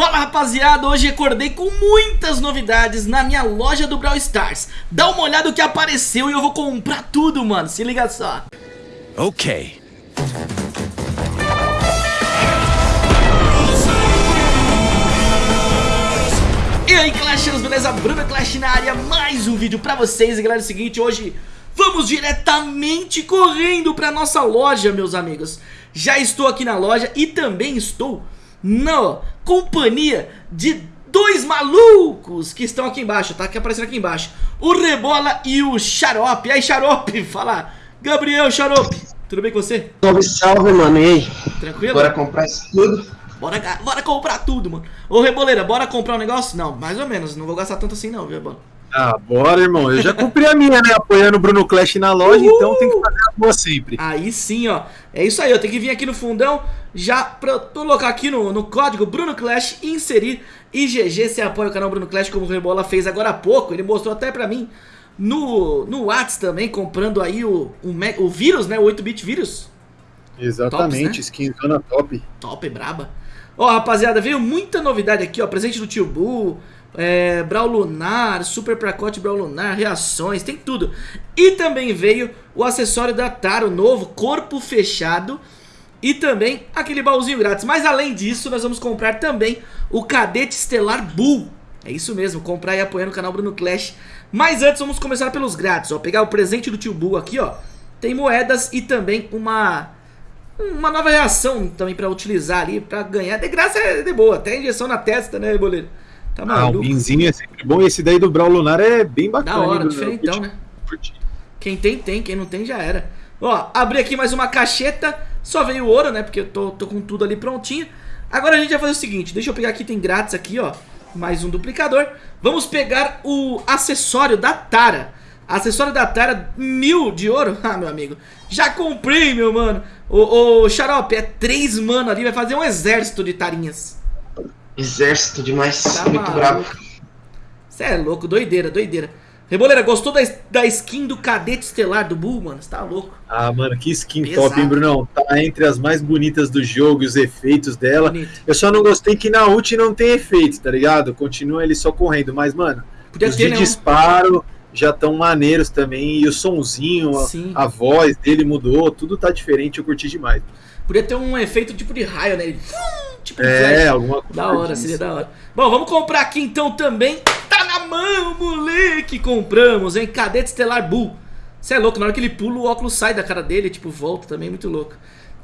Fala rapaziada, hoje acordei com muitas novidades na minha loja do Brawl Stars. Dá uma olhada no que apareceu e eu vou comprar tudo, mano, se liga só. Ok. E aí Clashers, beleza? Bruno Clash na área, mais um vídeo pra vocês. E galera, é o seguinte, hoje vamos diretamente correndo pra nossa loja, meus amigos. Já estou aqui na loja e também estou na companhia de dois malucos que estão aqui embaixo, tá? Que aparecendo aqui embaixo. O Rebola e o Xarope. E aí, Xarope, fala. Gabriel Xarope, tudo bem com você? Salve, salve, mano. E aí? Tranquilo? Bora comprar isso tudo? Bora, bora comprar tudo, mano. Ô, Reboleira, bora comprar um negócio? Não, mais ou menos. Não vou gastar tanto assim, não, viu, Rebola? Ah, bora, irmão. Eu já comprei a minha, né? Apoiando o Bruno Clash na loja, Uhul. então tem que fazer a boa sempre. Aí sim, ó. É isso aí, eu tenho que vir aqui no fundão, já pra colocar aqui no, no código Bruno Clash, inserir IGG. Você apoia o canal Bruno Clash, como o Rebola fez agora há pouco. Ele mostrou até pra mim no, no Whats também, comprando aí o, o, o vírus, né? O 8-bit vírus. Exatamente, Tops, né? skinzona top. Top, braba. Ó, rapaziada, veio muita novidade aqui, ó. Presente do Tio Bull é, Lunar, Super Pacote Brawl Lunar, reações, tem tudo. E também veio o acessório da Taro novo, corpo fechado. E também aquele baúzinho grátis. Mas além disso, nós vamos comprar também o Cadete Estelar Bull. É isso mesmo, comprar e apoiar no canal Bruno Clash. Mas antes vamos começar pelos grátis, ó. Pegar o presente do tio Bull aqui, ó. Tem moedas e também uma uma nova reação também pra utilizar ali, pra ganhar. De graça é de boa, até injeção na testa, né, boleiro? Tá maluco. Ah, o Binzinho é sempre bom. Esse daí do Brawl Lunar é bem bacana. Da hora, diferentão, né? Quem tem, tem. Quem não tem, já era. Ó, abri aqui mais uma cacheta. Só veio ouro, né? Porque eu tô, tô com tudo ali prontinho. Agora a gente vai fazer o seguinte. Deixa eu pegar aqui, tem grátis aqui, ó. Mais um duplicador. Vamos pegar o acessório da Tara. Acessório da Tara, mil de ouro. Ah, meu amigo. Já comprei, meu mano. Ô, ô Xarope, é três mano ali. Vai fazer um exército de tarinhas. Exército demais, tá muito maluco. bravo. Você é louco, doideira, doideira. Reboleira, gostou da, da skin do cadete estelar do Bull, mano? Você tá louco. Ah, mano, que skin Pesado. top, hein, Brunão? Tá entre as mais bonitas do jogo, os efeitos dela. Bonito. Eu só não gostei que na ult não tem efeito, tá ligado? Continua ele só correndo, mas, mano, Podia os ter, de disparo já estão maneiros também. E o sonzinho, a, a, voz dele mudou, tudo tá diferente, eu curti demais. Podia ter um efeito tipo de raio, né? Tipo é, alguma coisa. Da hora, seria da hora. Bom, vamos comprar aqui então também. Tá na mão, moleque! Compramos, hein? Cadete Estelar Bull. Você é louco, na hora que ele pula, o óculos sai da cara dele, tipo, volta também, muito louco.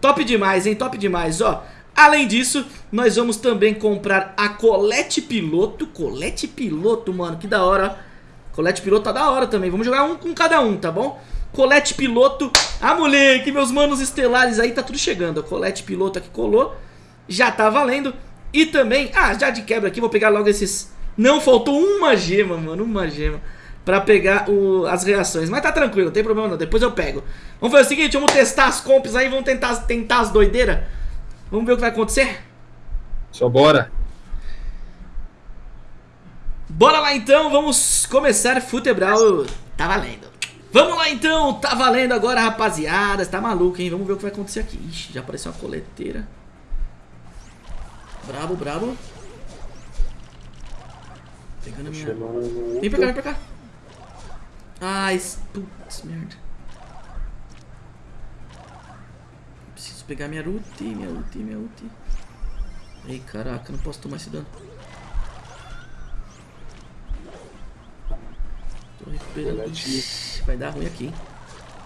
Top demais, hein? Top demais, ó. Além disso, nós vamos também comprar a Colete Piloto. Colete Piloto, mano, que da hora, ó. Colete Piloto tá da hora também. Vamos jogar um com cada um, tá bom? Colete Piloto. Ah, moleque, meus manos estelares aí, tá tudo chegando. Colete Piloto aqui colou já tá valendo. E também, ah, já de quebra aqui, vou pegar logo esses... Não, faltou uma gema, mano, uma gema pra pegar o, as reações. Mas tá tranquilo, não tem problema não, depois eu pego. Vamos fazer o seguinte, vamos testar as comps aí, vamos tentar, tentar as doideiras. Vamos ver o que vai acontecer? Só bora. Bora lá então, vamos começar Futebral. Tá valendo. Vamos lá então, tá valendo agora, rapaziada. Tá maluco, hein? Vamos ver o que vai acontecer aqui. Ixi, já apareceu uma coleteira. Brabo, brabo. Pegando a minha... Vem pra cá, vem pra cá. Ai, putz, merda. Preciso pegar minha ulti, minha ulti, minha ulti. Ei, caraca, não posso tomar esse dano. Tô recuperando. Ixi, vai dar ruim aqui, hein.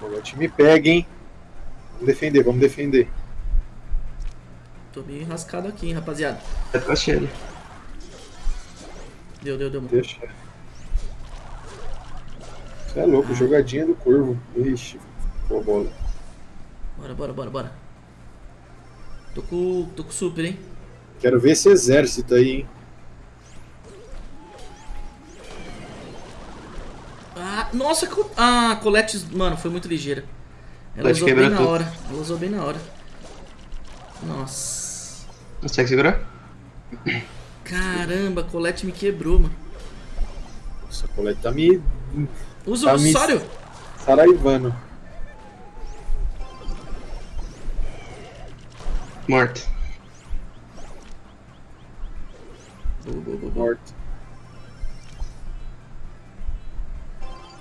O time pega, hein. Vamos defender, vamos defender. Tô meio enrascado aqui, hein, rapaziada. É pra ele. Deu, deu, deu. Deixa. Você é louco, ah. jogadinha do corvo. Ixi, boa bola. Bora, bora, bora, bora. Tô com, tô com super, hein. Quero ver esse exército aí, hein. Ah, nossa, ah, a Colette, mano, foi muito ligeira. Ela usou bem na hora. Ela usou bem na hora. Nossa. Consegue segurar? Caramba, a Colette me quebrou, mano. Nossa, a Colette tá me... Usa tá o Sório. Saraivano. Morto. Boa, boa, boa, boa. Morto.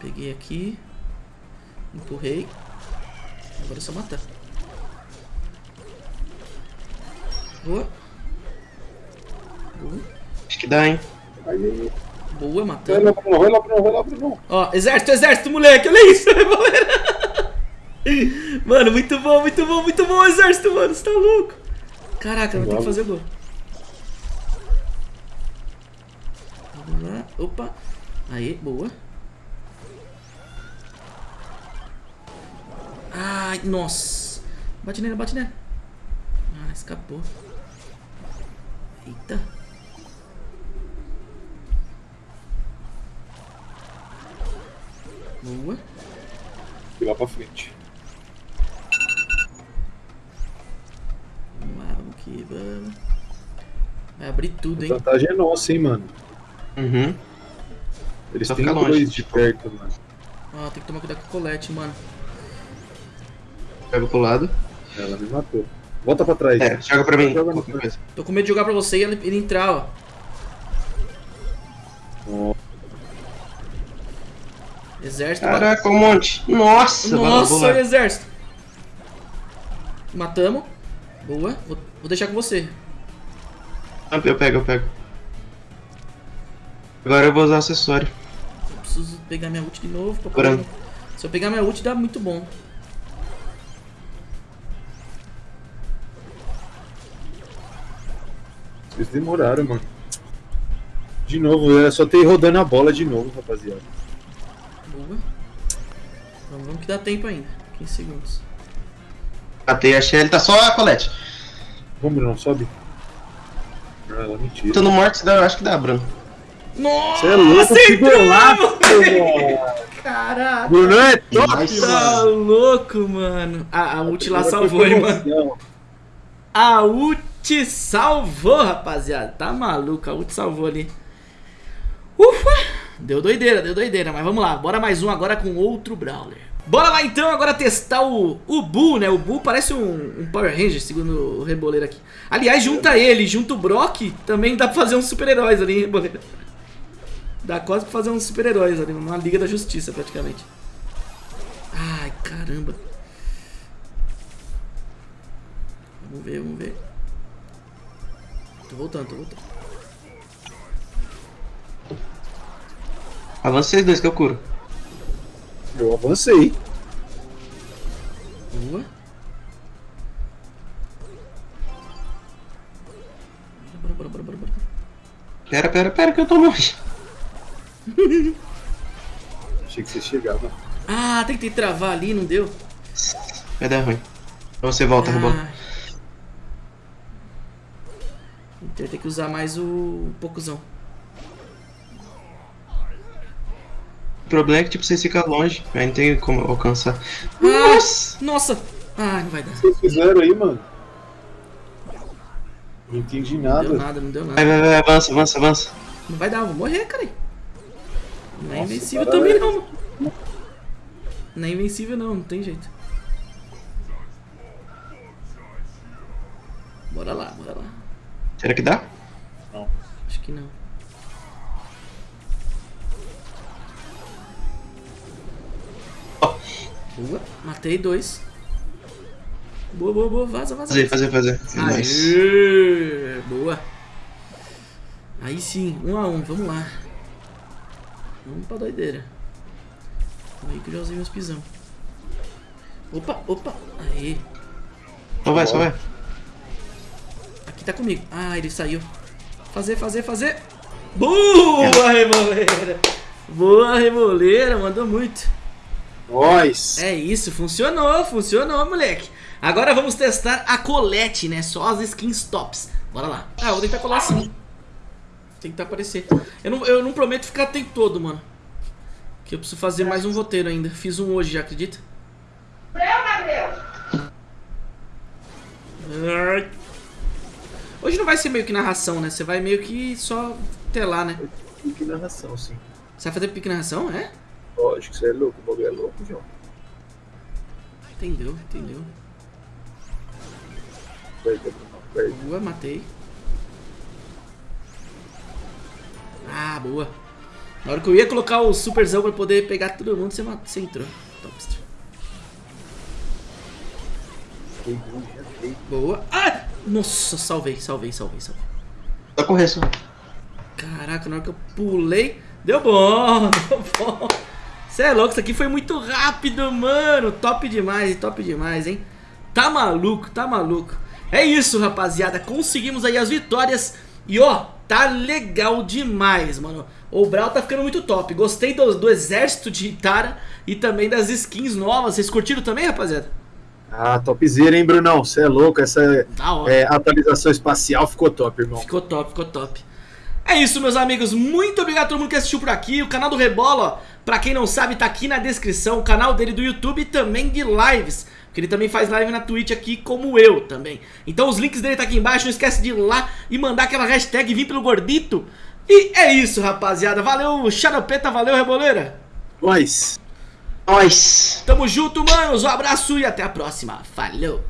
Peguei aqui. Empurrei. Agora é só matar. Boa. Boa. Acho que dá, hein? Aí, Boa, vai matando. lá, Bruno, vai lá, Bruno, vai lá, Bruno. Ó, exército, exército, moleque, olha isso, galera. Mano, muito bom, muito bom, muito bom o exército, mano, você tá louco. Caraca, vou ter que fazer gol. Vamos lá, opa. Aí, boa. Ai, nossa. Bate nele, bate nele. Ah, escapou. Eita. Boa. Fui lá pra frente. Vamos lá, vamos que vamos. Vai abrir tudo, A hein? vantagem é nossa, hein, mano. Uhum. Eles Só têm dois longe, de tipo. perto, mano. Ó, tem que tomar cuidado com o colete, mano. Pega pro lado. Ela me matou. Volta pra trás. É, joga pra mim. Joga. Tô com medo de jogar pra você e ele, ele entrar, ó. Ó, Exército. Caraca, um monte. Nossa, Nossa, o exército. Matamos. Boa. Vou, vou deixar com você. Ah, Eu pego, eu pego. Agora eu vou usar acessório. Eu preciso pegar minha ult de novo. Pra poder... Se eu pegar minha ult, dá muito bom. Vocês demoraram, mano. De novo, é só ter ir rodando a bola de novo, rapaziada. Boa. Vamos, que dá tempo ainda. 15 segundos. Matei a Shelly, tá só a Colette. Vamos, não, sobe. Ah, ela mentira. Tô no morto, dá- acho que dá, Bruno. Nossa, Você é louco, que golaço. Caraca. Bruno é top, Nice. Tá mano. louco, mano. A, a ult lá salvou, hein, mano. A ult salvou, rapaziada. Tá maluco, a ult salvou ali. Ufa! Deu doideira, deu doideira. Mas vamos lá, bora mais um agora com outro Brawler. Bora lá então agora testar o, o Bull, né? O Bull parece um, um Power Ranger, segundo o Reboleiro aqui. Aliás, junta ele, junta o Brock, também dá pra fazer uns super-heróis ali, Reboleiro? Dá quase pra fazer uns super-heróis ali, uma Liga da Justiça praticamente. Ai, caramba. Vamos ver, vamos ver. Tô voltando, tô voltando. Avança vocês dois que eu curo. Eu avancei. Boa. Bora, bora, bora, bora, bora. Pera, pera, pera, que eu tô longe. Achei que você chegava. Ah, tentei travar ali, não deu. Vai dar ruim. Então você volta, robô. Ah. Então tem que usar mais o pocuzão. O problema é que tipo, você fica longe. Aí não tem como alcançar. Nossa! Nossa! Ah, não vai dar. Vocês fizeram aí, mano? Não entendi Não nada. deu nada, não deu Vai, nada. vai, vai, avança, avança, avança. Não vai dar, eu vou morrer, cara. Não é Nossa, invencível também é- não. mano. Não é invencível não, não tem jeito. Será que dá? Acho que não. Boa, matei dois. Boa, boa, boa, vaza, vaza. Fazer, fazer, fazer. Nice. Aê, boa. Aí sim, um a um, vamos lá. Vamos pra doideira. Aí que eu já usei meus pisão. Opa, opa, aí. Só vai, só vai. Tá comigo. Ah, ele saiu. Fazer, fazer, fazer. Boa, Reboleira. Boa, Reboleira, mandou muito. Nós! É isso, funcionou, funcionou, moleque. Agora vamos testar a colete, né? Só as skins tops. Bora lá. Ah, eu vou tentar colar sim. Tem que aparecer. Eu não, eu não prometo ficar o tempo todo, mano. Que eu preciso fazer mais um roteiro ainda. Fiz um hoje já, acredita? Ai. Hoje não vai ser meio que narração, né? Você vai meio que só telar, né? Que narração, sim. Você vai fazer pique narração, é? Lógico, você é louco, o bagulho é louco, João. Entendeu, entendeu. Boa, matei. Ah, boa. Na hora que eu ia colocar o superzão pra poder pegar todo mundo, você, você entrou. Topster. Boa. Ah! Nossa, salvei, salvei, salvei, salvei. Tá correção. Caraca, na hora que eu pulei, deu bom, deu bom. Você é louco, isso aqui foi muito rápido, mano. Top demais, top demais, hein? Tá maluco, tá maluco. É isso, rapaziada. Conseguimos aí as vitórias. E ó, tá legal demais, mano. O Brawl tá ficando muito top. Gostei do, do exército de Itara e também das skins novas. Vocês curtiram também, rapaziada? Ah, topzera, hein, Brunão? Você é louco. Essa é, atualização espacial ficou top, irmão. Ficou top, ficou top. É isso, meus amigos. Muito obrigado a todo mundo que assistiu por aqui. O canal do Rebola, pra quem não sabe, tá aqui na descrição. O canal dele do YouTube e também de lives. Porque ele também faz live na Twitch aqui, como eu também. Então os links dele tá aqui embaixo. Não esquece de ir lá e mandar aquela hashtag Vim pelo Gordito. E é isso, rapaziada. Valeu, Xaropeta. Valeu, Reboleira. Nós. Nós. Tamo junto, manos. Um abraço e até a próxima. Falou.